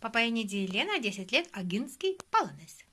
Papainiidį Елена, 10 лет, Агинский, Паланес.